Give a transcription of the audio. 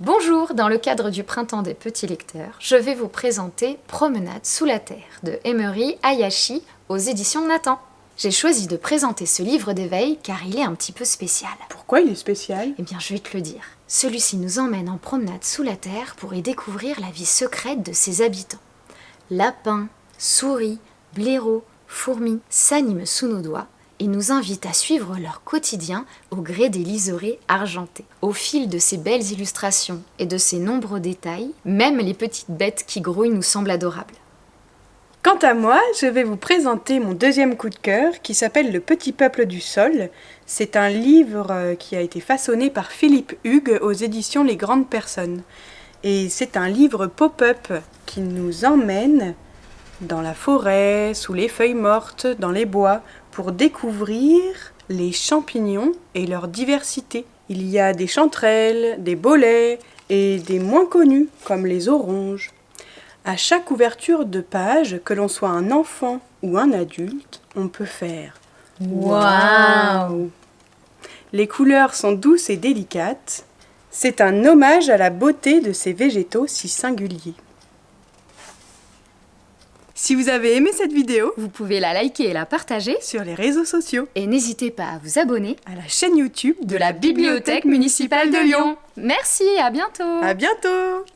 dans le cadre du Printemps des Petits Lecteurs, je vais vous présenter Promenade sous la Terre de Emery Hayashi aux éditions Nathan. J'ai choisi de présenter ce livre d'éveil car il est un petit peu spécial. Pourquoi il est spécial? Eh bien, je vais te le dire. Celui-ci nous emmène en promenade sous la Terre pour y découvrir la vie secrète de ses habitants. Lapins, souris, blaireaux, fourmis s'animent sous nos doigts et nous invite à suivre leur quotidien au gré des liserés argentés. Au fil de ces belles illustrations et de ces nombreux détails, même les petites bêtes qui grouillent nous semblent adorables. Quant à moi, je vais vous présenter mon deuxième coup de cœur qui s'appelle Le Petit Peuple du Sol. C'est un livre euh, qui a été façonné par Philippe Hugues aux éditions Les Grandes Personnes. Et c'est un livre pop-up qui nous emmène dans la forêt, sous les feuilles mortes, dans les bois, pour découvrir les champignons et leur diversité. Il y a des chanterelles, des bolets et des moins connus comme les oranges. À chaque ouverture de page, que l'on soit un enfant ou un adulte, on peut faire Waouh Les couleurs sont douces et délicates. C'est un hommage à la beauté de ces végétaux si singuliers. Si vous avez aimé cette vidéo, Vous pouvez la liker et la partager. sur les réseaux sociaux, et n'hésitez pas à vous abonner à la chaîne YouTube de la Bibliothèque municipale de Lyon. Merci, à bientôt. À bientôt